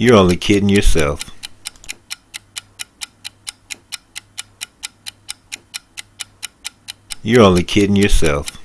You're only kidding yourself. You're only kidding yourself.